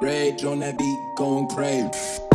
Rage on that beat, going crazy.